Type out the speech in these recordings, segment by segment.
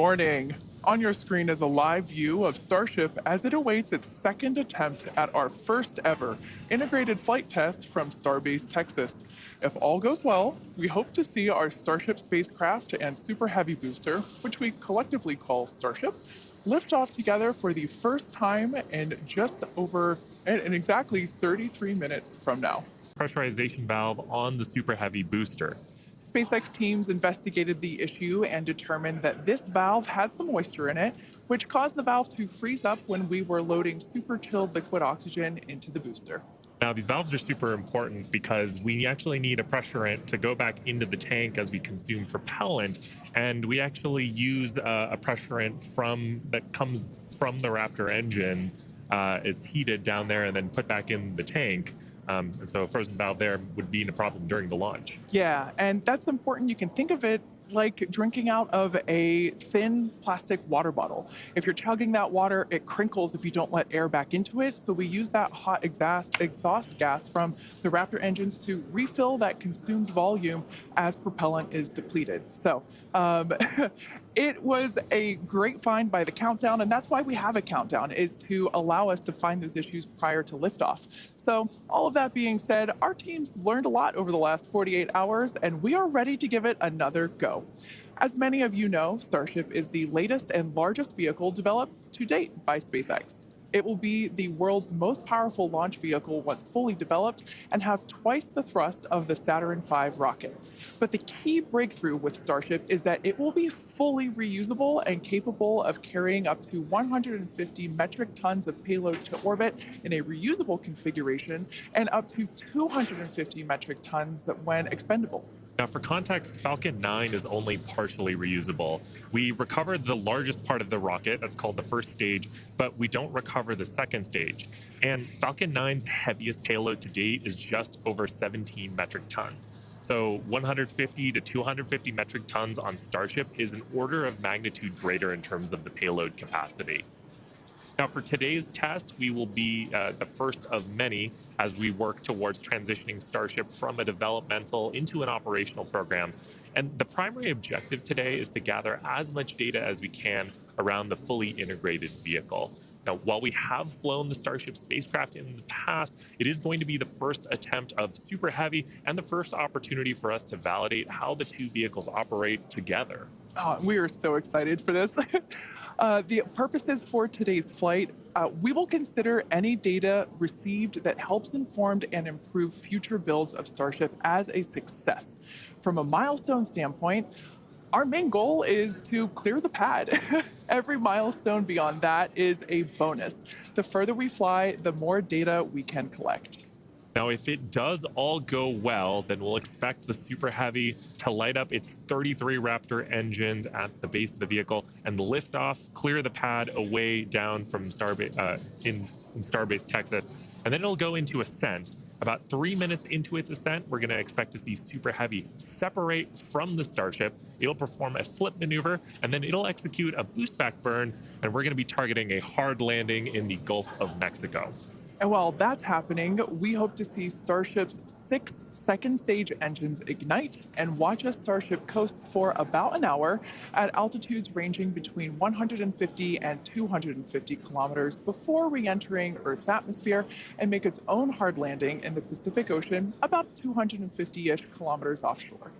Morning. On your screen is a live view of Starship as it awaits its second attempt at our first ever integrated flight test from Starbase Texas. If all goes well, we hope to see our Starship spacecraft and Super Heavy booster, which we collectively call Starship, lift off together for the first time in just over in exactly 33 minutes from now. Pressurization valve on the Super Heavy booster. SpaceX teams investigated the issue and determined that this valve had some moisture in it, which caused the valve to freeze up when we were loading super chilled liquid oxygen into the booster. Now, these valves are super important because we actually need a pressurant to go back into the tank as we consume propellant, and we actually use a, a pressurant from that comes from the Raptor engines. Uh, it's heated down there and then put back in the tank. Um, and so a frozen valve there would be a problem during the launch. Yeah, and that's important. You can think of it like drinking out of a thin plastic water bottle. If you're chugging that water, it crinkles if you don't let air back into it. So we use that hot exhaust, exhaust gas from the Raptor engines to refill that consumed volume as propellant is depleted. So um, it was a great find by the countdown, and that's why we have a countdown, is to allow us to find those issues prior to liftoff. So all of that being said, our teams learned a lot over the last 48 hours, and we are ready to give it another go. As many of you know, Starship is the latest and largest vehicle developed to date by SpaceX. It will be the world's most powerful launch vehicle once fully developed and have twice the thrust of the Saturn V rocket. But the key breakthrough with Starship is that it will be fully reusable and capable of carrying up to 150 metric tons of payload to orbit in a reusable configuration and up to 250 metric tons when expendable. Now, for context, Falcon 9 is only partially reusable. We recovered the largest part of the rocket, that's called the first stage, but we don't recover the second stage. And Falcon 9's heaviest payload to date is just over 17 metric tons. So 150 to 250 metric tons on Starship is an order of magnitude greater in terms of the payload capacity. Now, for today's test, we will be uh, the first of many as we work towards transitioning Starship from a developmental into an operational program. And the primary objective today is to gather as much data as we can around the fully integrated vehicle. Now, while we have flown the Starship spacecraft in the past, it is going to be the first attempt of Super Heavy and the first opportunity for us to validate how the two vehicles operate together. Oh, we are so excited for this. Uh, the purposes for today's flight, uh, we will consider any data received that helps inform and improve future builds of Starship as a success. From a milestone standpoint, our main goal is to clear the pad. Every milestone beyond that is a bonus. The further we fly, the more data we can collect. Now, if it does all go well, then we'll expect the Super Heavy to light up its 33 Raptor engines at the base of the vehicle and lift off, clear the pad away down from Starbase uh, in, in Starbase, Texas, and then it'll go into ascent. About three minutes into its ascent, we're going to expect to see Super Heavy separate from the Starship. It'll perform a flip maneuver, and then it'll execute a boost back burn, and we're going to be targeting a hard landing in the Gulf of Mexico. And while that's happening, we hope to see Starship's six second stage engines ignite and watch as Starship coasts for about an hour at altitudes ranging between 150 and 250 kilometers before re-entering Earth's atmosphere and make its own hard landing in the Pacific Ocean about 250-ish kilometers offshore.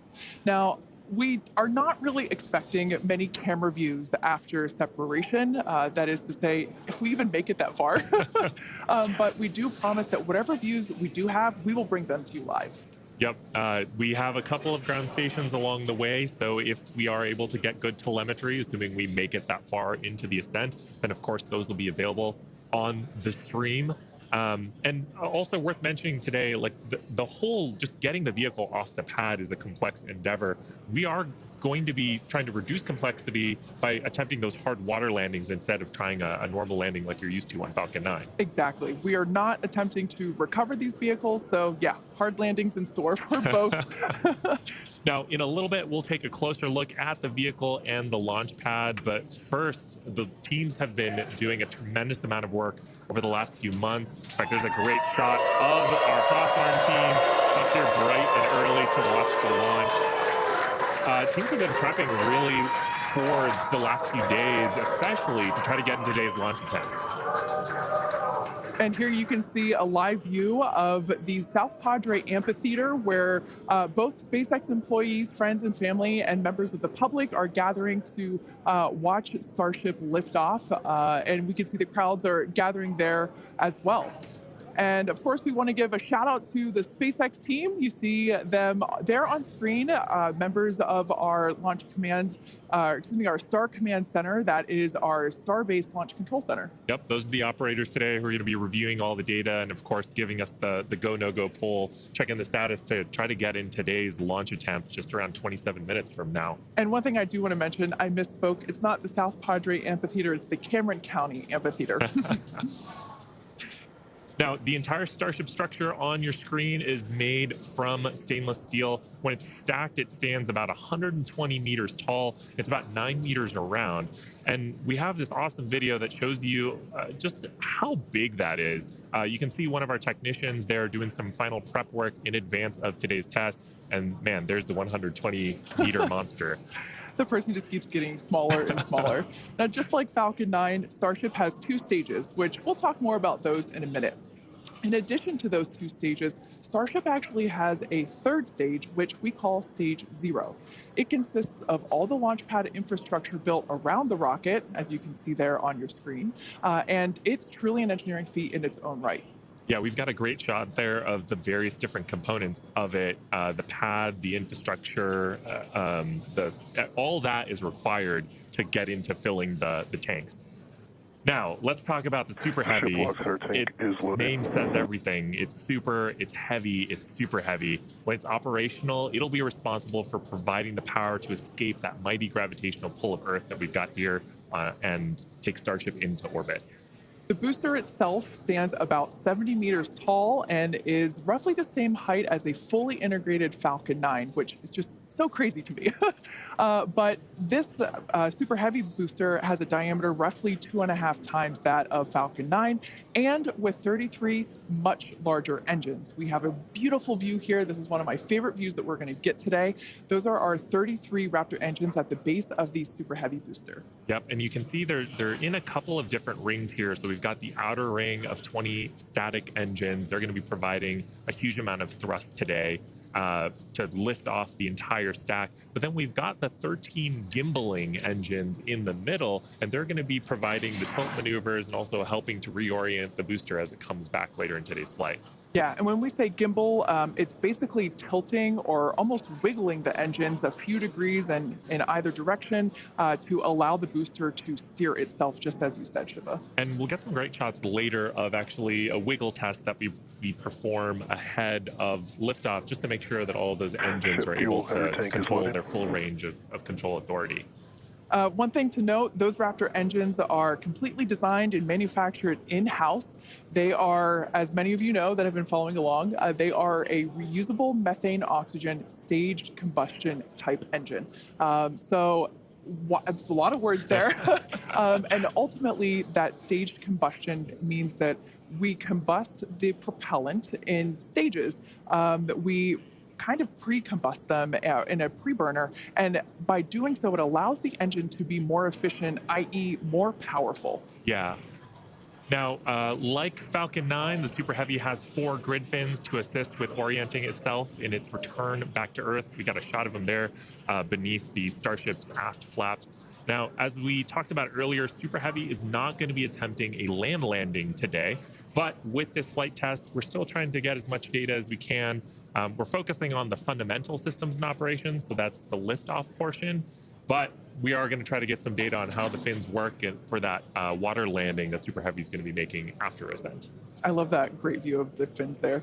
Now, we are not really expecting many camera views after separation. Uh, that is to say, if we even make it that far. um, but we do promise that whatever views we do have, we will bring them to you live. Yep, uh, we have a couple of ground stations along the way, so if we are able to get good telemetry, assuming we make it that far into the ascent, then of course those will be available on the stream. Um, and also worth mentioning today, like the, the whole just getting the vehicle off the pad is a complex endeavor. We are going to be trying to reduce complexity by attempting those hard water landings instead of trying a, a, normal landing like you're used to on Falcon 9. Exactly. We are not attempting to recover these vehicles, so yeah, hard landings in store for both. Now, in a little bit, we'll take a closer look at the vehicle and the launch pad. But first, the teams have been doing a tremendous amount of work over the last few months. In fact, there's a great shot of our Hawthorne team up here bright and early to watch the launch. Uh, teams have been prepping really for the last few days, especially to try to get in today's launch attempt. And here you can see a live view of the South Padre Amphitheater where uh, both SpaceX employees, friends and family, and members of the public are gathering to uh, watch Starship lift off. Uh, and we can see the crowds are gathering there as well. And of course, we want to give a shout out to the SpaceX team. You see them there on screen, uh, members of our Launch Command, uh, excuse me, our Star Command Center. That is our Starbase Launch Control Center. Yep, those are the operators today who are going to be reviewing all the data and, of course, giving us the, the go no go poll, checking the status to try to get in today's launch attempt just around 27 minutes from now. And one thing I do want to mention, I misspoke. It's not the South Padre Amphitheater, it's the Cameron County Amphitheater. Now, the entire Starship structure on your screen is made from stainless steel. When it's stacked, it stands about 120 meters tall. It's about nine meters around. And we have this awesome video that shows you uh, just how big that is. Uh, you can see one of our technicians there doing some final prep work in advance of today's test. And man, there's the 120 meter monster the person just keeps getting smaller and smaller. now, just like Falcon 9, Starship has two stages, which we'll talk more about those in a minute. In addition to those two stages, Starship actually has a third stage, which we call Stage Zero. It consists of all the launch pad infrastructure built around the rocket, as you can see there on your screen, uh, and it's truly an engineering feat in its own right. Yeah, we've got a great shot there of the various different components of it. Uh, the pad, the infrastructure, uh, um, the all that is required to get into filling the, the tanks. Now, let's talk about the super heavy. Its name says everything. It's super, it's heavy, it's super heavy. When it's operational, it'll be responsible for providing the power to escape that mighty gravitational pull of Earth that we've got here uh, and take Starship into orbit. The booster itself stands about 70 meters tall and is roughly the same height as a fully integrated Falcon 9, which is just so crazy to me. uh, but this uh, super heavy booster has a diameter roughly two and a half times that of Falcon 9 and with 33 much larger engines. We have a beautiful view here. This is one of my favorite views that we're going to get today. Those are our 33 Raptor engines at the base of the super heavy booster. Yep, and you can see they're they're in a couple of different rings here. So we've got the outer ring of 20 static engines. They're going to be providing a huge amount of thrust today uh, to lift off the entire stack. But then we've got the 13 gimbaling engines in the middle, and they're going to be providing the tilt maneuvers and also helping to reorient the booster as it comes back later in today's flight. Yeah, and when we say gimbal, um, it's basically tilting or almost wiggling the engines a few degrees and in either direction uh, to allow the booster to steer itself, just as you said, Shiva. And we'll get some great shots later of actually a wiggle test that we we perform ahead of liftoff, just to make sure that all of those engines are able to control their full range of, of control authority. Uh, one thing to note, those Raptor engines are completely designed and manufactured in-house. They are, as many of you know that have been following along, uh, they are a reusable methane oxygen staged combustion type engine. Um, so it's a lot of words there. um, and ultimately, that staged combustion means that we combust the propellant in stages. Um, we kind of pre-combust them uh, in a pre-burner. And by doing so, it allows the engine to be more efficient, i.e. more powerful. Yeah. Now, uh, like Falcon 9, the Super Heavy has four grid fins to assist with orienting itself in its return back to Earth. We got a shot of them there uh, beneath the Starship's aft flaps. Now, as we talked about earlier, Super Heavy is not going to be attempting a land landing today. But with this flight test, we're still trying to get as much data as we can. Um, we're focusing on the fundamental systems and operations, so that's the liftoff portion. But we are going to try to get some data on how the fins work for that uh, water landing that Super Heavy is going to be making after ascent. I love that great view of the fins there.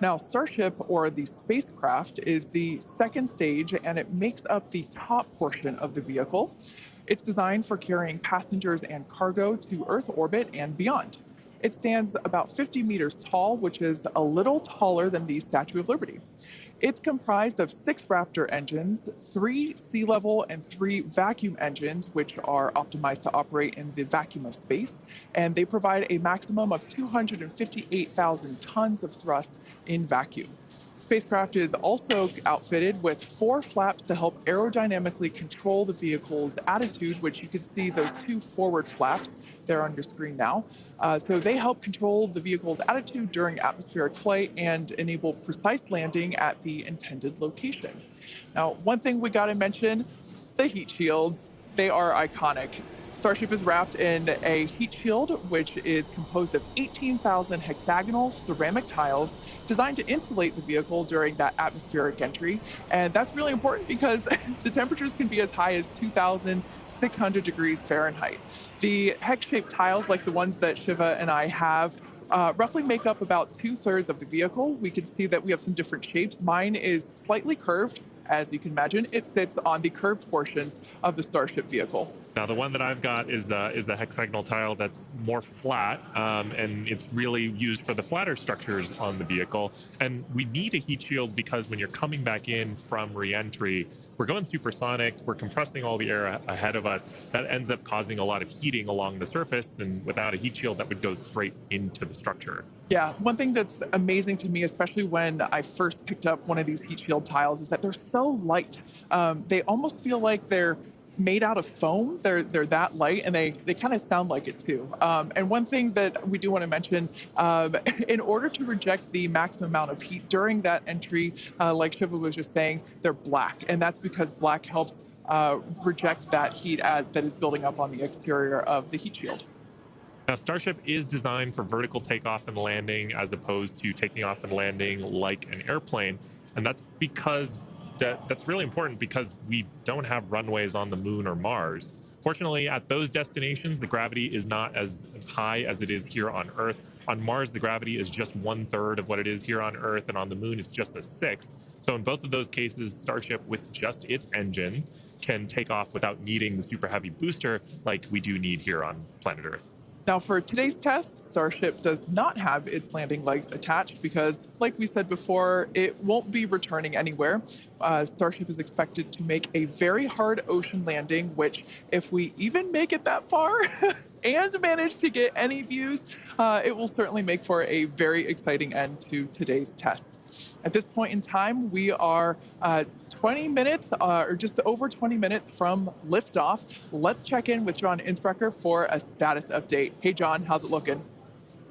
Now, Starship, or the spacecraft, is the second stage, and it makes up the top portion of the vehicle. It's designed for carrying passengers and cargo to Earth orbit and beyond. It stands about 50 meters tall, which is a little taller than the Statue of Liberty. It's comprised of six Raptor engines, three sea level and three vacuum engines, which are optimized to operate in the vacuum of space. And they provide a maximum of 258,000 tons of thrust in vacuum. Spacecraft is also outfitted with four flaps to help aerodynamically control the vehicle's attitude, which you can see those two forward flaps there on your screen now. Uh, so they help control the vehicle's attitude during atmospheric flight and enable precise landing at the intended location. Now, one thing we got to mention the heat shields. They are iconic. Starship is wrapped in a heat shield, which is composed of 18,000 hexagonal ceramic tiles designed to insulate the vehicle during that atmospheric entry. And that's really important because the temperatures can be as high as 2,600 degrees Fahrenheit. The hex shaped tiles, like the ones that Shiva and I have, uh, roughly make up about two thirds of the vehicle. We can see that we have some different shapes. Mine is slightly curved. As you can imagine, it sits on the curved portions of the Starship vehicle. Now, the one that I've got is uh, is a hexagonal tile that's more flat, um, and it's really used for the flatter structures on the vehicle. And we need a heat shield because when you're coming back in from reentry, we're going supersonic, we're compressing all the air ahead of us. That ends up causing a lot of heating along the surface, and without a heat shield, that would go straight into the structure. Yeah, one thing that's amazing to me, especially when I first picked up one of these heat shield tiles, is that they're so light. Um, they almost feel like they're made out of foam. They're they're that light, and they they kind of sound like it too. Um, and one thing that we do want to mention, um, in order to reject the maximum amount of heat during that entry, uh, like Shiva was just saying, they're black, and that's because black helps uh, reject that heat at, that is building up on the exterior of the heat shield. Now, Starship is designed for vertical takeoff and landing as opposed to taking off and landing like an airplane. And that's because that, that's really important because we don't have runways on the moon or Mars. Fortunately, at those destinations, the gravity is not as high as it is here on Earth. On Mars, the gravity is just one third of what it is here on Earth, and on the moon, it's just a sixth. So, in both of those cases, Starship, with just its engines, can take off without needing the super heavy booster like we do need here on planet Earth. Now, for today's test, Starship does not have its landing legs attached because, like we said before, it won't be returning anywhere. Uh, Starship is expected to make a very hard ocean landing, which, if we even make it that far and manage to get any views, uh, it will certainly make for a very exciting end to today's test. At this point in time, we are uh, 20 minutes, uh, or just over 20 minutes from liftoff. Let's check in with John Insprucker for a status update. Hey, John, how's it looking?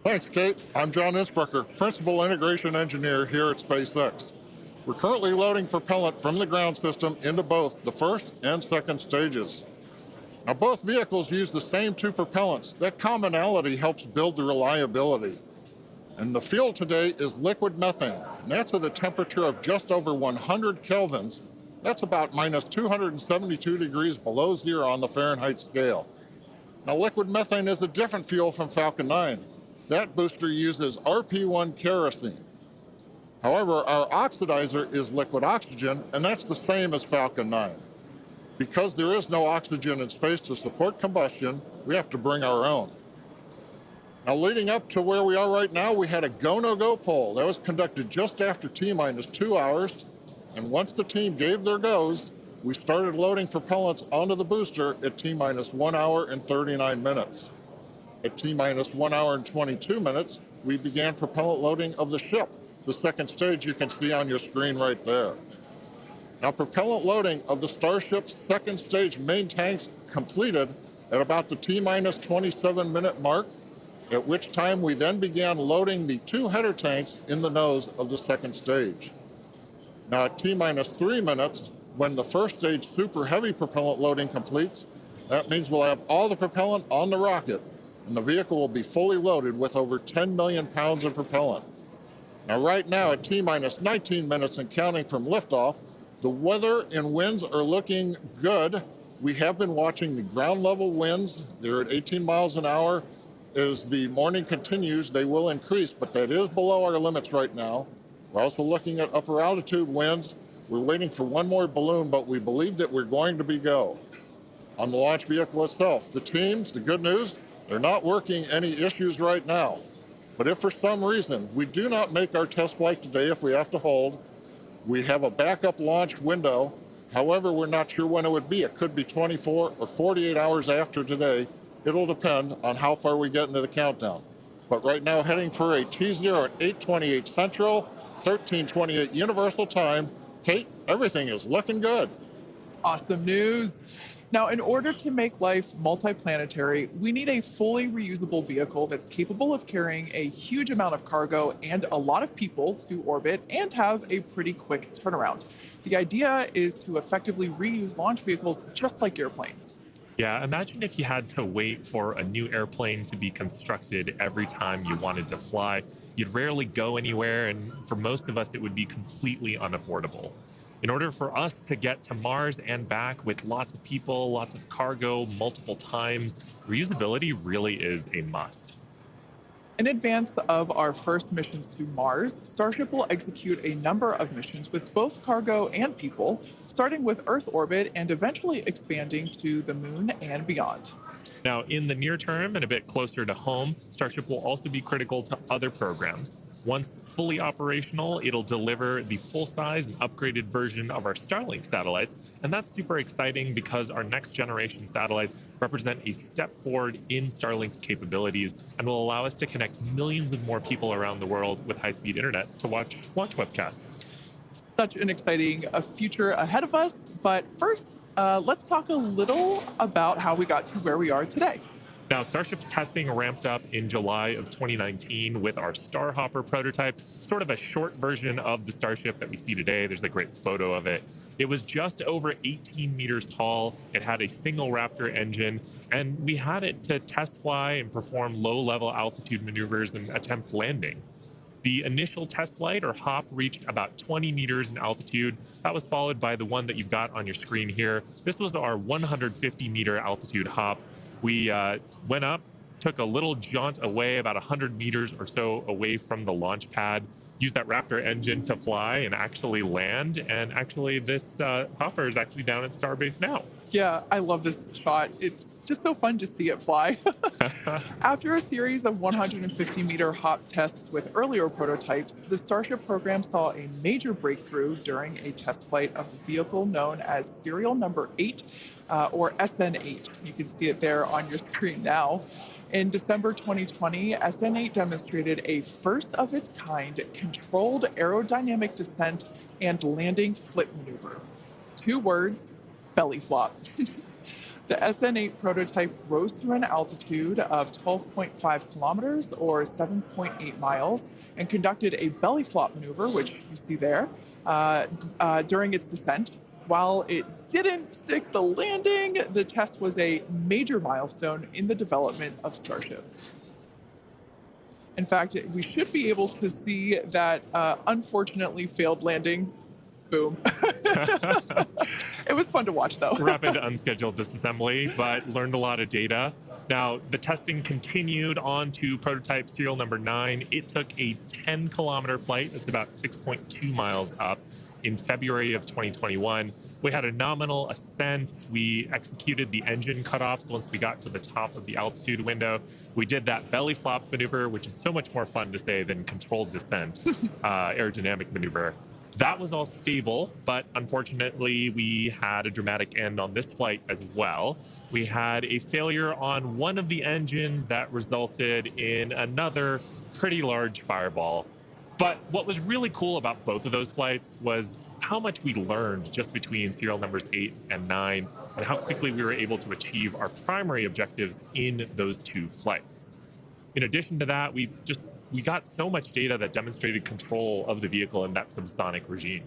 Thanks, Kate. I'm John Insprucker, Principal Integration Engineer here at SpaceX. We're currently loading propellant from the ground system into both the first and second stages. Now, both vehicles use the same two propellants. That commonality helps build the reliability. And the fuel today is liquid methane, and that's at a temperature of just over 100 kelvins. That's about minus 272 degrees below zero on the Fahrenheit scale. Now, liquid methane is a different fuel from Falcon 9. That booster uses RP1 kerosene. However, our oxidizer is liquid oxygen, and that's the same as Falcon 9. Because there is no oxygen in space to support combustion, we have to bring our own. Now, leading up to where we are right now, we had a go-no-go poll. That was conducted just after T-minus two hours. And once the team gave their goes, we started loading propellants onto the booster at T-minus one hour and 39 minutes. At T-minus one hour and 22 minutes, we began propellant loading of the ship. The second stage you can see on your screen right there. Now, propellant loading of the Starship's second stage main tanks completed at about the T-minus 27 minute mark at which time we then began loading the two header tanks in the nose of the second stage. Now at T-minus three minutes, when the first stage super heavy propellant loading completes, that means we'll have all the propellant on the rocket, and the vehicle will be fully loaded with over 10 million pounds of propellant. Now right now at T-minus 19 minutes and counting from liftoff, the weather and winds are looking good. We have been watching the ground level winds. They're at 18 miles an hour as the morning continues, they will increase, but that is below our limits right now. We're also looking at upper altitude winds. We're waiting for one more balloon, but we believe that we're going to be go. On the launch vehicle itself, the teams, the good news, they're not working any issues right now. But if for some reason we do not make our test flight today, if we have to hold, we have a backup launch window. However, we're not sure when it would be. It could be 24 or 48 hours after today, It'll depend on how far we get into the countdown. But right now, heading for a T0 at 828 Central, 1328 Universal Time. Kate, everything is looking good. Awesome news. Now, in order to make life multiplanetary, we need a fully reusable vehicle that's capable of carrying a huge amount of cargo and a lot of people to orbit and have a pretty quick turnaround. The idea is to effectively reuse launch vehicles just like airplanes. Yeah, imagine if you had to wait for a new airplane to be constructed every time you wanted to fly. You'd rarely go anywhere, and for most of us, it would be completely unaffordable. In order for us to get to Mars and back with lots of people, lots of cargo, multiple times, reusability really is a must. In advance of our first missions to Mars, Starship will execute a number of missions with both cargo and people, starting with Earth orbit and eventually expanding to the moon and beyond. Now, in the near term and a bit closer to home, Starship will also be critical to other programs. Once fully operational, it'll deliver the full-size and upgraded version of our Starlink satellites, and that's super exciting because our next generation satellites represent a step forward in Starlink's capabilities and will allow us to connect millions of more people around the world with high-speed internet to watch launch webcasts. Such an exciting uh, future ahead of us, but first, uh, let's talk a little about how we got to where we are today. Now, Starship's testing ramped up in July of 2019 with our Starhopper prototype, sort of a short version of the Starship that we see today. There's a great photo of it. It was just over 18 meters tall. It had a single Raptor engine, and we had it to test fly and perform low level altitude maneuvers and attempt landing. The initial test flight or hop reached about 20 meters in altitude. That was followed by the one that you've got on your screen here. This was our 150 meter altitude hop. We uh, went up, took a little jaunt away, about 100 meters or so away from the launch pad, used that Raptor engine to fly and actually land. And actually, this uh, hopper is actually down at Starbase now. Yeah, I love this shot. It's just so fun to see it fly. After a series of 150 meter hop tests with earlier prototypes, the Starship program saw a major breakthrough during a test flight of the vehicle known as serial number 8 uh, or SN8. You can see it there on your screen now. In December 2020, SN8 demonstrated a first of its kind controlled aerodynamic descent and landing flip maneuver. Two words, belly flop. the SN8 prototype rose to an altitude of 12.5 kilometers or 7.8 miles and conducted a belly flop maneuver, which you see there, uh, uh, during its descent. While it didn't stick the landing, the test was a major milestone in the development of Starship. In fact, we should be able to see that uh, unfortunately failed landing. Boom. it was fun to watch though. Rapid unscheduled disassembly, but learned a lot of data. Now, the testing continued on to prototype serial number nine. It took a 10 kilometer flight, that's about 6.2 miles up in February of 2021. We had a nominal ascent. We executed the engine cutoffs once we got to the top of the altitude window. We did that belly flop maneuver, which is so much more fun to say than controlled descent uh, aerodynamic maneuver. That was all stable, but unfortunately, we had a dramatic end on this flight as well. We had a failure on one of the engines that resulted in another pretty large fireball but what was really cool about both of those flights was how much we learned just between serial numbers eight and nine, and how quickly we were able to achieve our primary objectives in those two flights. In addition to that, we just we got so much data that demonstrated control of the vehicle in that subsonic regime.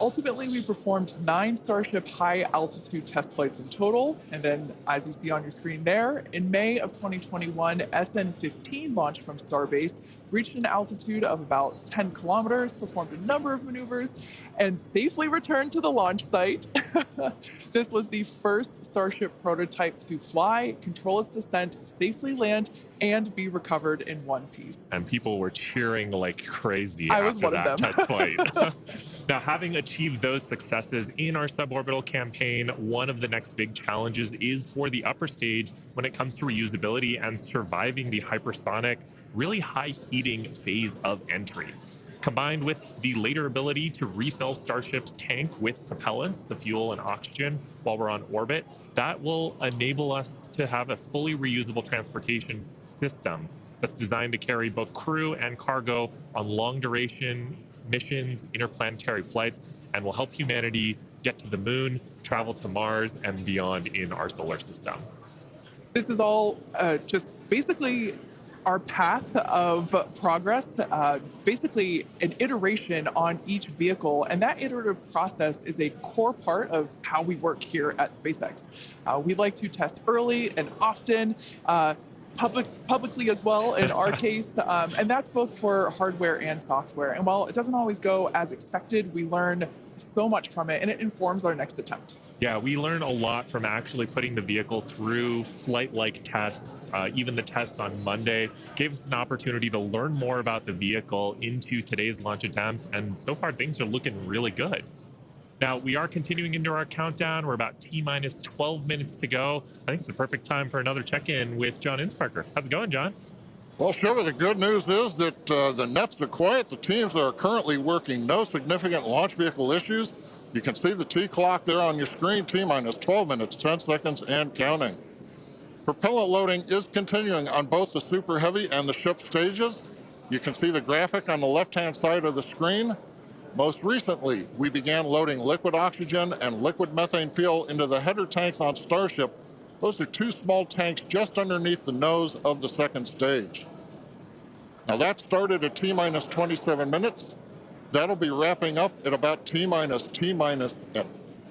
Ultimately, we performed nine Starship high altitude test flights in total. And then, as you see on your screen there, in May of 2021, SN 15 launched from Starbase, reached an altitude of about 10 kilometers, performed a number of maneuvers, and safely returned to the launch site. this was the first Starship prototype to fly, control its descent, safely land, and be recovered in one piece. And people were cheering like crazy I after that test flight. now, having achieved those successes in our suborbital campaign, one of the next big challenges is for the upper stage when it comes to reusability and surviving the hypersonic, really high heating phase of entry. Combined with the later ability to refill Starship's tank with propellants, the fuel and oxygen, while we're on orbit, that will enable us to have a fully reusable transportation system that's designed to carry both crew and cargo on long duration missions, interplanetary flights, and will help humanity get to the moon, travel to Mars, and beyond in our solar system. This is all uh, just basically our path of progress, uh, basically an iteration on each vehicle. And that iterative process is a core part of how we work here at SpaceX. Uh, we like to test early and often. Uh, public, publicly as well in our case, um, and that's both for hardware and software. And while it doesn't always go as expected, we learn so much from it, and it informs our next attempt. Yeah, we learn a lot from actually putting the vehicle through flight-like tests. Uh, even the test on Monday gave us an opportunity to learn more about the vehicle into today's launch attempt, and so far things are looking really good. Now, we are continuing into our countdown. We're about T minus 12 minutes to go. I think it's a perfect time for another check in with John Insprucker. How's it going, John? Well, Shiva, the good news is that uh, the nets are quiet. The teams are currently working no significant launch vehicle issues. You can see the T clock there on your screen, T minus 12 minutes, 10 seconds, and counting. Propellant loading is continuing on both the Super Heavy and the ship stages. You can see the graphic on the left-hand side of the screen. Most recently, we began loading liquid oxygen and liquid methane fuel into the header tanks on Starship. Those are two small tanks just underneath the nose of the second stage. Now that started at T minus 27 minutes. That'll be wrapping up at about T minus T minus, uh,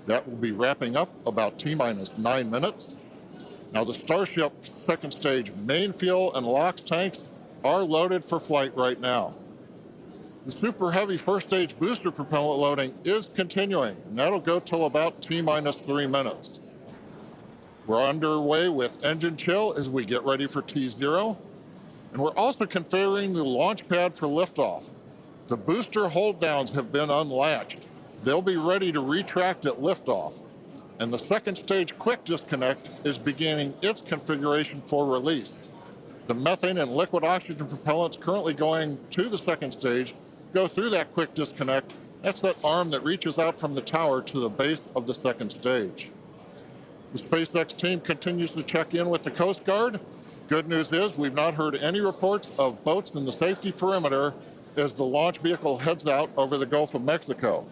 that will be wrapping up about T minus nine minutes. Now the Starship second stage main fuel and LOX tanks are loaded for flight right now. The super heavy first stage booster propellant loading is continuing, and that'll go till about T minus three minutes. We're underway with engine chill as we get ready for T0, and we're also configuring the launch pad for liftoff. The booster hold downs have been unlatched. They'll be ready to retract at liftoff, and the second stage quick disconnect is beginning its configuration for release. The methane and liquid oxygen propellants currently going to the second stage go through that quick disconnect, that's that arm that reaches out from the tower to the base of the second stage. The SpaceX team continues to check in with the Coast Guard. Good news is we've not heard any reports of boats in the safety perimeter as the launch vehicle heads out over the Gulf of Mexico.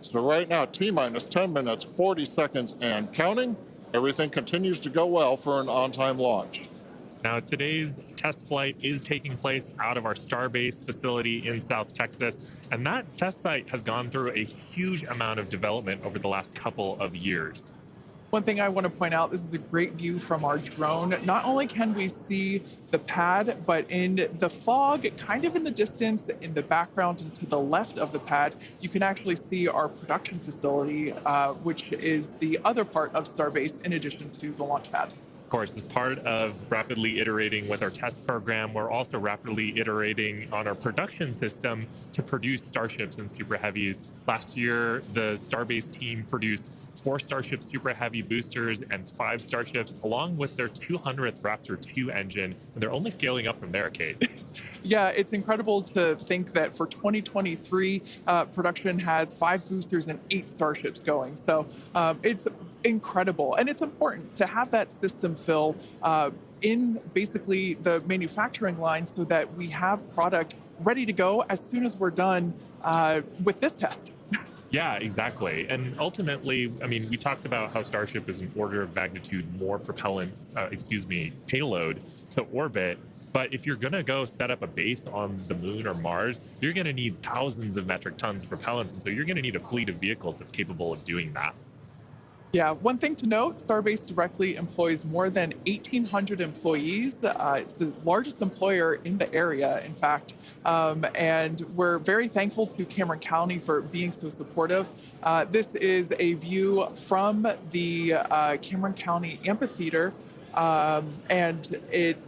So right now, T-minus 10 minutes, 40 seconds and counting. Everything continues to go well for an on-time launch. Now, today's test flight is taking place out of our Starbase facility in South Texas, and that test site has gone through a huge amount of development over the last couple of years. One thing I want to point out, this is a great view from our drone. Not only can we see the pad, but in the fog, kind of in the distance, in the background and to the left of the pad, you can actually see our production facility, uh, which is the other part of Starbase in addition to the launch pad course, as part of rapidly iterating with our test program, we're also rapidly iterating on our production system to produce Starships and Super Heavies. Last year, the Starbase team produced four Starship Super Heavy boosters and five Starships, along with their 200th Raptor 2 engine, and they're only scaling up from there, Kate. yeah, it's incredible to think that for 2023, uh, production has five boosters and eight Starships going. So um, it's incredible. And it's important to have that system fill uh, in basically the manufacturing line so that we have product ready to go as soon as we're done uh, with this test. Yeah, exactly. And ultimately, I mean, we talked about how Starship is an order of magnitude more propellant, uh, excuse me, payload to orbit. But if you're going to go set up a base on the moon or Mars, you're going to need thousands of metric tons of propellants. And so you're going to need a fleet of vehicles that's capable of doing that. Yeah, one thing to note, Starbase directly employs more than 1,800 employees. Uh, it's the largest employer in the area, in fact. Um, and we're very thankful to Cameron County for being so supportive. Uh, this is a view from the uh, Cameron County Amphitheater. Um, and it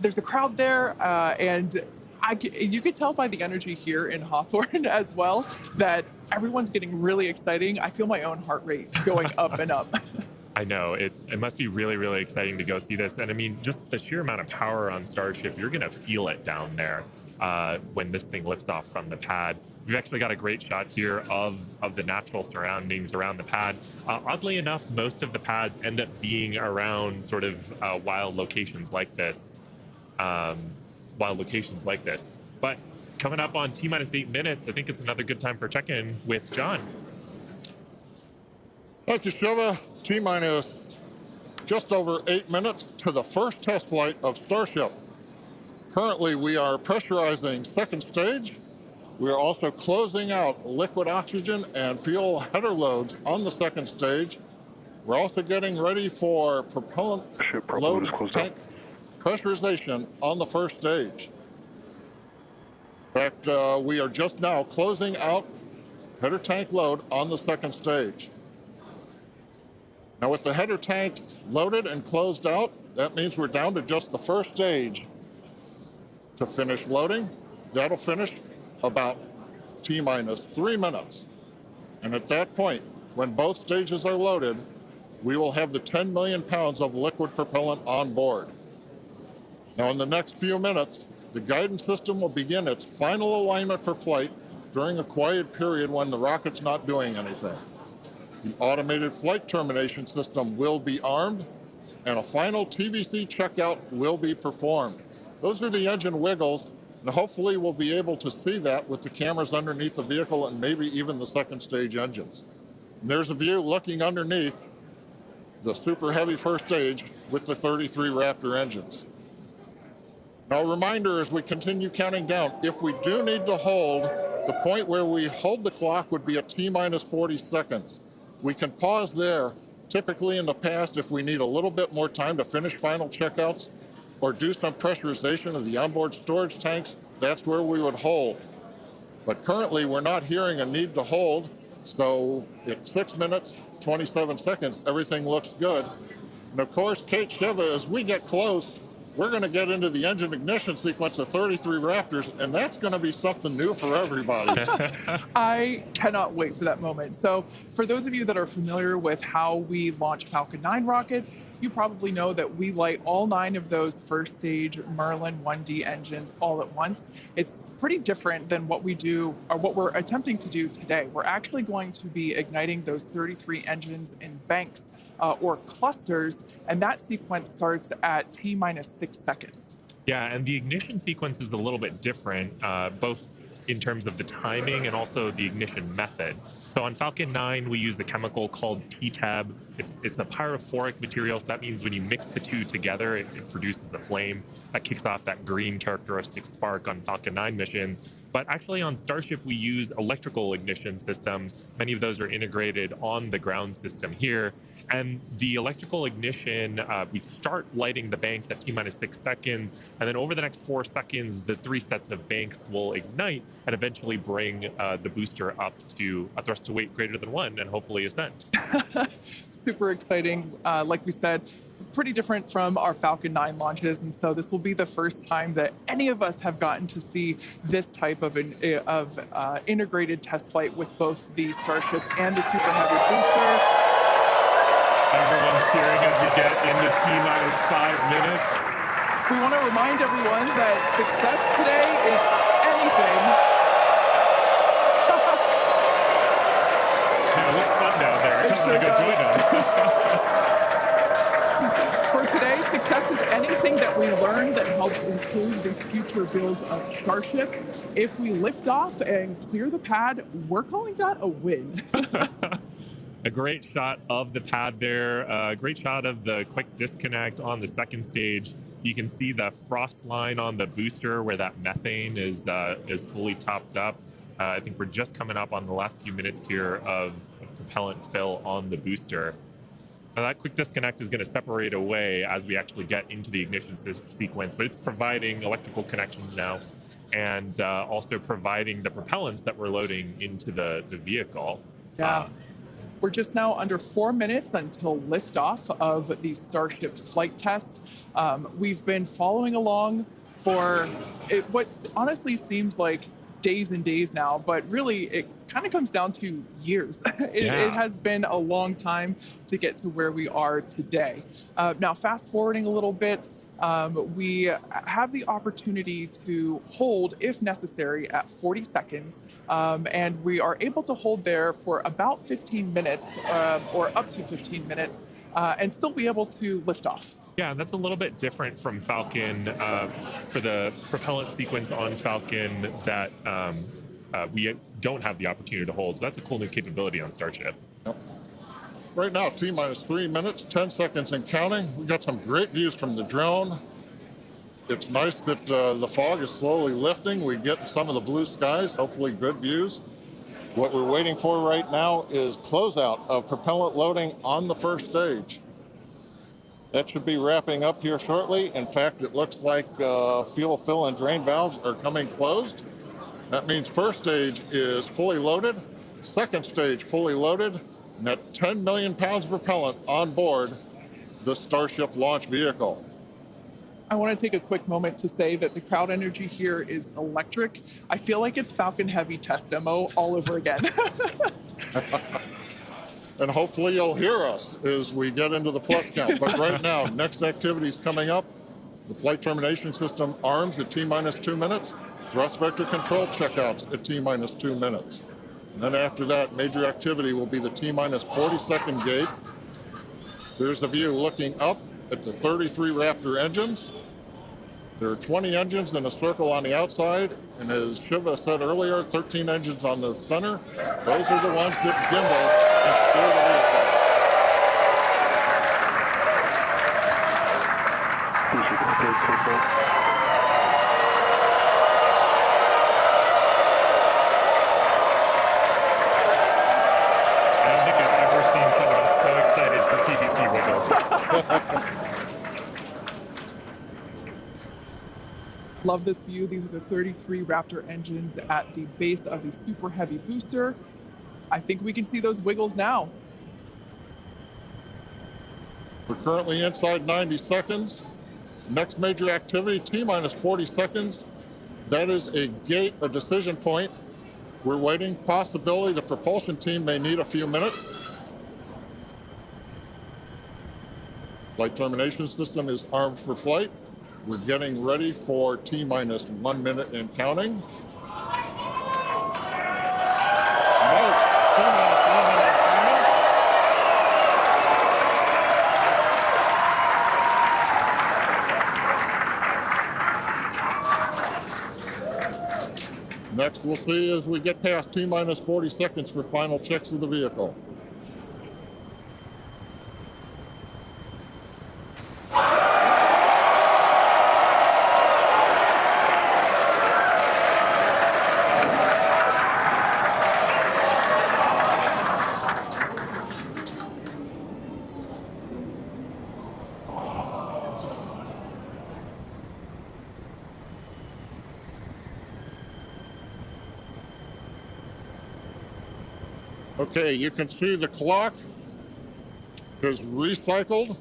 there's a crowd there, uh, and I, you could tell by the energy here in Hawthorne as well that everyone's getting really exciting. I feel my own heart rate going up and up. I know it, it must be really, really exciting to go see this. And I mean, just the sheer amount of power on Starship, you're going to feel it down there uh, when this thing lifts off from the pad. We've actually got a great shot here of, of the natural surroundings around the pad. Uh, oddly enough, most of the pads end up being around sort of uh, wild locations like this. Um, wild locations like this. But coming up on T minus eight minutes, I think it's another good time for check in with John. Thank you, Shiva. T minus just over eight minutes to the first test flight of Starship. Currently, we are pressurizing second stage. We are also closing out liquid oxygen and fuel header loads on the second stage. We're also getting ready for propellant Ship load propellant is closed tank pressurization on the first stage. In fact, uh, we are just now closing out header tank load on the second stage. Now with the header tanks loaded and closed out, that means we're down to just the first stage to finish loading. That'll finish about T minus three minutes. And at that point, when both stages are loaded, we will have the 10 million pounds of liquid propellant on board. Now in the next few minutes, the guidance system will begin its final alignment for flight during a quiet period when the rocket's not doing anything. The automated flight termination system will be armed and a final TVC checkout will be performed. Those are the engine wiggles and hopefully we'll be able to see that with the cameras underneath the vehicle and maybe even the second stage engines. And there's a view looking underneath the super heavy first stage with the 33 Raptor engines. Now, a reminder as we continue counting down, if we do need to hold, the point where we hold the clock would be at T minus 40 seconds. We can pause there. Typically in the past, if we need a little bit more time to finish final checkouts or do some pressurization of the onboard storage tanks, that's where we would hold. But currently, we're not hearing a need to hold. So at six minutes, 27 seconds, everything looks good. And of course, Kate Shiva, as we get close, we're going to get into the engine ignition sequence of 33 Raptors, and that's going to be something new for everybody. I cannot wait for that moment. So, for those of you that are familiar with how we launch Falcon 9 rockets, you probably know that we light all nine of those first stage Merlin 1D engines all at once. It's pretty different than what we do or what we're attempting to do today. We're actually going to be igniting those 33 engines in banks uh, or clusters, and that sequence starts at T minus six seconds. Yeah, and the ignition sequence is a little bit different, uh, both in terms of the timing and also the ignition method. So on Falcon 9, we use a chemical called TEA-TEB. It's, it's a pyrophoric material, so that means when you mix the two together, it, it produces a flame that kicks off that green characteristic spark on Falcon 9 missions. But actually on Starship, we use electrical ignition systems. Many of those are integrated on the ground system here. And the electrical ignition, uh, we start lighting the banks at T minus six seconds. And then over the next four seconds, the three sets of banks will ignite and eventually bring uh, the booster up to a thrust to weight greater than one and hopefully ascent. Super exciting. Uh, like we said, pretty different from our Falcon 9 launches. And so this will be the first time that any of us have gotten to see this type of, an, of uh, integrated test flight with both the Starship and the Super Heavy booster. Everyone cheering as we get into T minus five minutes. We want to remind everyone that success today is anything. Yeah, it looks fun down there. I It kind of sure want to go join them. For today, success is anything that we learn that helps improve the future build of Starship. If we lift off and clear the pad, we're calling that a win. a great shot of the pad there, a great shot of the quick disconnect on the second stage. You can see the frost line on the booster where that methane is uh, is fully topped up. Uh, I think we're just coming up on the last few minutes here of, of propellant fill on the booster. Now that quick disconnect is going to separate away as we actually get into the ignition se- sequence, but it's providing electrical connections now and uh, also providing the propellants that we're loading into the, the vehicle. Yeah. Uh, We're just now under four minutes until liftoff of the Starship flight test. Um, we've been following along for it, what honestly seems like days and days now, but really it kind of comes down to years. it, Yeah. it has been a long time to get to where we are today. Uh, now, fast forwarding a little bit, um, we have the opportunity to hold, if necessary, at 40 seconds, um, and we are able to hold there for about 15 minutes um, or up to 15 minutes uh, and still be able to lift off. Yeah, that's a little bit different from Falcon uh, for the propellant sequence on Falcon that um, uh, we don't have the opportunity to hold. So that's a cool new capability on Starship. Yep. Right now, T minus three minutes, 10 seconds and counting. We got some great views from the drone. It's nice that uh, the fog is slowly lifting. We get some of the blue skies, hopefully good views. What we're waiting for right now is closeout of propellant loading on the first stage. That should be wrapping up here shortly. In fact, it looks like uh, fuel fill and drain valves are coming closed. That means first stage is fully loaded, second stage fully loaded, and at 10 million pounds of propellant on board the Starship launch vehicle. I want to take a quick moment to say that the crowd energy here is electric. I feel like it's Falcon Heavy test demo all over again. and hopefully you'll hear us as we get into the plus count. But right now, next activity is coming up. The flight termination system arms at T minus two minutes. Thrust vector control checkouts at T minus two minutes. And then after that, major activity will be the T minus 40 second gate. There's a view looking up at the 33 Raptor engines. There are 20 engines in a circle on the outside, and as Shiva said earlier, 13 engines on the center. Those are the ones that gimbal and steer the Love this view. These are the 33 Raptor engines at the base of the super heavy booster. I think we can see those wiggles now. We're currently inside 90 seconds. Next major activity, T minus 40 seconds. That is a gate, a decision point. We're waiting. Possibility the propulsion team may need a few minutes. Flight termination system is armed for flight. We're getting ready for T minus one minute and counting. Next, we'll see as we get past T minus 40 seconds for final checks of the vehicle. Okay, you can see the clock is recycled.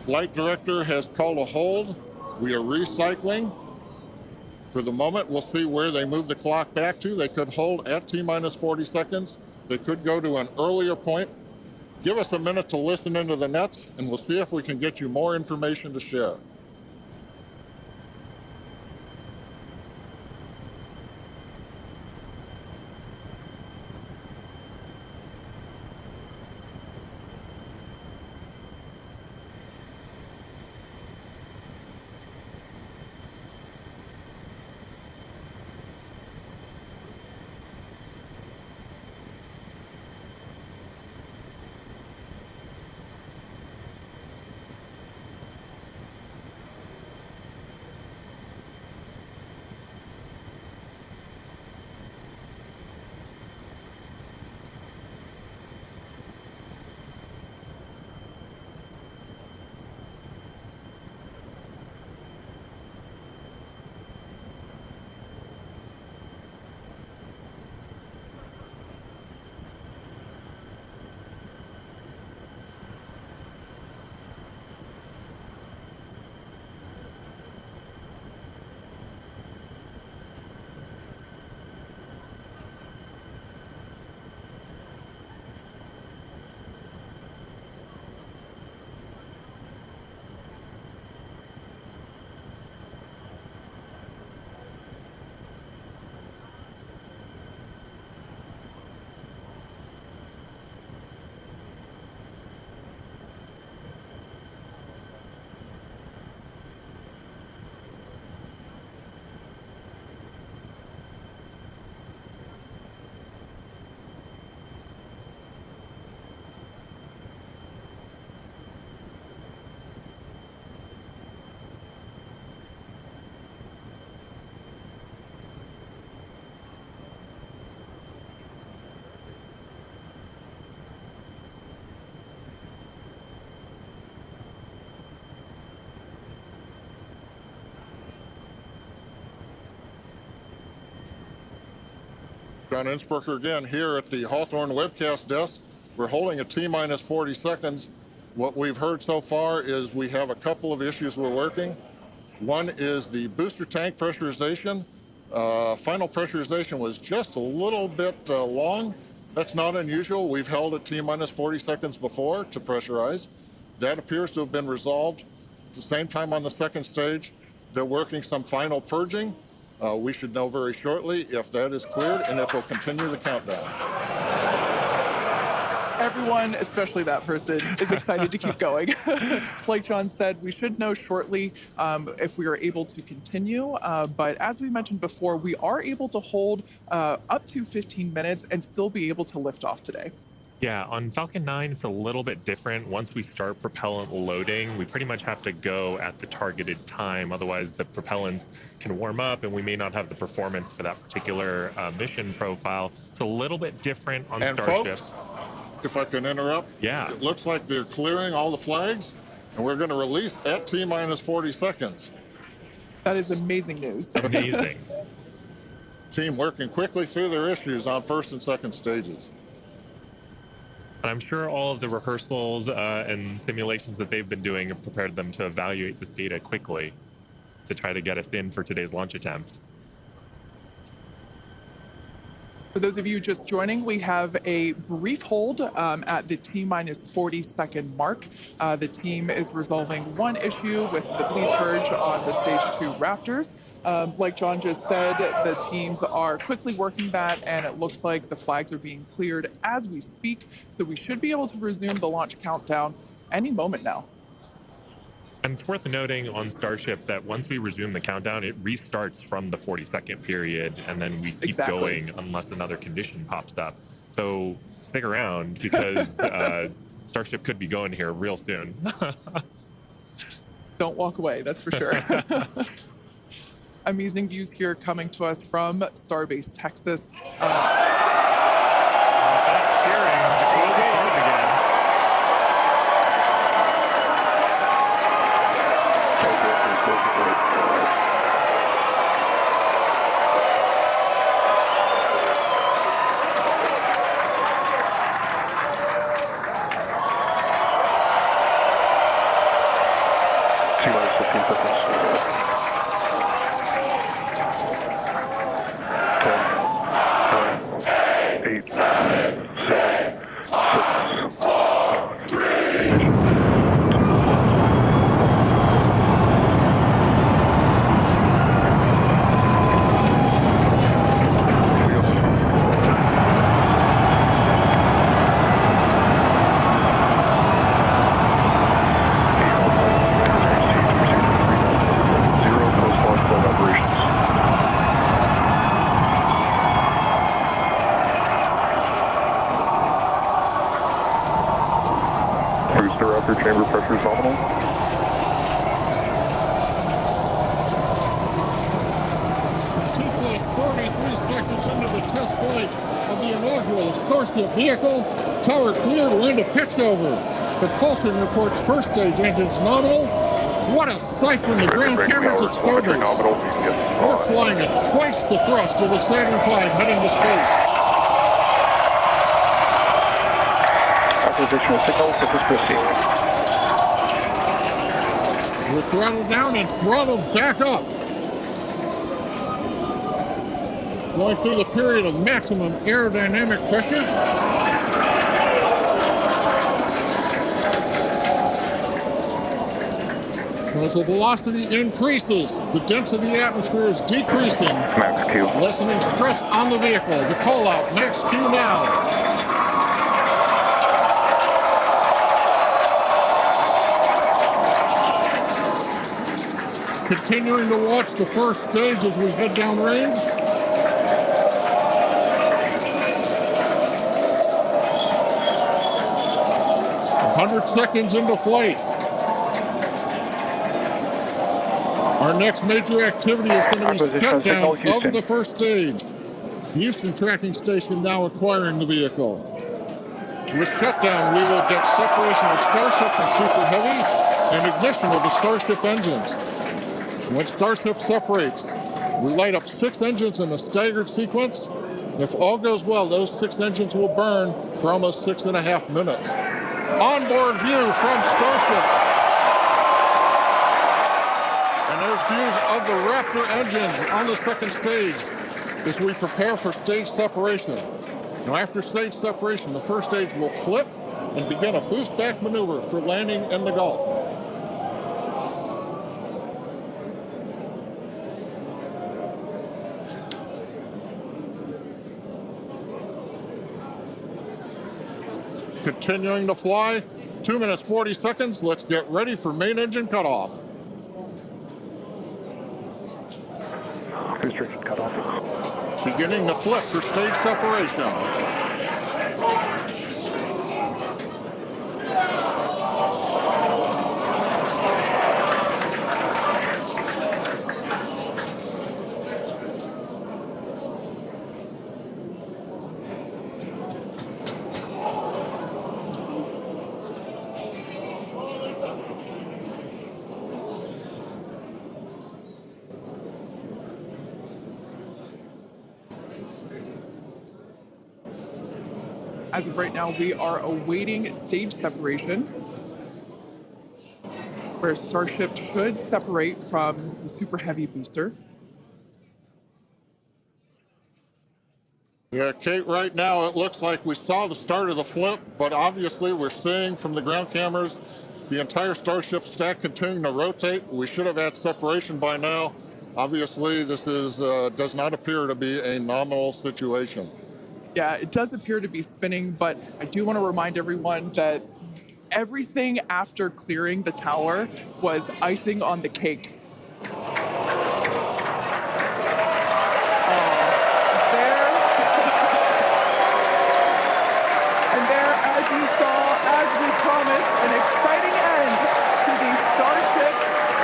Flight director has called a hold. We are recycling. For the moment, we'll see where they move the clock back to. They could hold at T minus 40 seconds. They could go to an earlier point. Give us a minute to listen into the nets, and we'll see if we can get you more information to share. John Insprucker again here at the Hawthorne webcast desk. We're holding a T minus 40 seconds. What we've heard so far is we have a couple of issues we're working. One is the booster tank pressurization. Uh, final pressurization was just a little bit uh, long. That's not unusual. We've held at T minus 40 seconds before to pressurize. That appears to have been resolved. At the same time on the second stage, they're working some final purging. Uh, we should know very shortly if that is cleared and if we'll continue the countdown. Everyone, especially that person, is excited to keep going. like John said, we should know shortly um, if we are able to continue. Uh, but as we mentioned before, we are able to hold uh, up to 15 minutes and still be able to lift off today. Yeah, on Falcon 9, it's a little bit different. Once we start propellant loading, we pretty much have to go at the targeted time. Otherwise, the propellants can warm up and we may not have the performance for that particular uh, mission profile. It's a little bit different on And Starship. folks, if I can interrupt, Yeah. it looks like they're clearing all the flags, and we're going to release at T minus 40 seconds. That is amazing news. Amazing. Team working quickly through their issues on first and second stages. And I'm sure all of the rehearsals uh, and simulations that they've been doing have prepared them to evaluate this data quickly to try to get us in for today's launch attempt. For those of you just joining, we have a brief hold um, at the T minus 40 second mark. Uh, the team is resolving one issue with the bleed purge on the stage two Raptors. Um, like John just said, the teams are quickly working that, and it looks like the flags are being cleared as we speak. So we should be able to resume the launch countdown any moment now. And it's worth noting on Starship that once we resume the countdown, it restarts from the 40 second period, and then we keep Exactly. going unless another condition pops up. So stick around because uh, Starship could be going here real soon. Don't walk away, that's for sure. Amazing views here coming to us from Starbase, Texas. Uh, Cheering to close the start again. T minus 15 seconds. 10, 9, 8, 7, 6, 5, 3, Zero post-launch flight operations. Booster upper chamber pressure is nominal. T-plus 43 seconds into the test flight of the inaugural Starship vehicle. Tower cleared, we're into pitch over. Propulsion reports first stage engines nominal. What a sight from the ground cameras at Starbase. We're flying at twice the thrust of the Saturn V heading to space. Signal, proceed. We're throttled down and throttled back up. Going through the period of maximum aerodynamic pressure. As the velocity increases, the density of the atmosphere is decreasing, Max Q. lessening stress on the vehicle. The call out, max Q now. Continuing to watch the first stage as we head down range. Hundred seconds into flight. Our next major activity is going to be shutdown of the first stage. Houston tracking station now acquiring the vehicle. With shutdown, we will get separation of Starship and Super Heavy and ignition of the Starship engines. When Starship separates, we light up six engines in a staggered sequence. If all goes well, those six engines will burn for almost six and a half minutes. Onboard view from Starship. Views of the Raptor engines on the second stage as we prepare for stage separation. Now after stage separation, the first stage will flip and begin a boost back maneuver for landing in the Gulf. Continuing to fly, 2 minutes 40 seconds. Let's get ready for main engine cutoff. Off. Beginning the flip for stage separation. As of right now, we are awaiting stage separation, where Starship should separate from the Super Heavy booster. Yeah, Kate, right now it looks like we saw the start of the flip, but obviously we're seeing from the ground cameras the entire Starship stack continuing to rotate. We should have had separation by now. Obviously, this is uh, does not appear to be a nominal situation. Yeah, it does appear to be spinning, but I do want to remind everyone that everything after clearing the tower was icing on the cake. Uh, there, and there, as you saw, as we promised, an exciting end to the Starship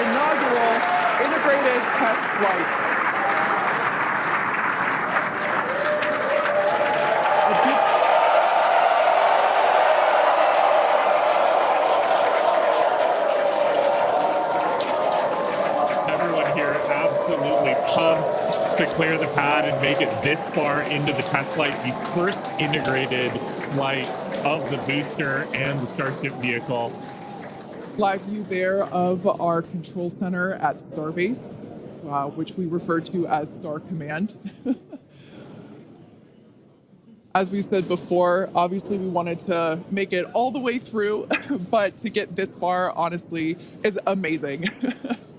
inaugural integrated test flight. I do- Everyone here absolutely pumped to clear the pad and make it this far into the test flight, the first integrated flight of the booster and the Starship vehicle. live view there of our control center at Starbase, uh, which we refer to as Star Command. as we said before, obviously we wanted to make it all the way through, but to get this far, honestly, is amazing.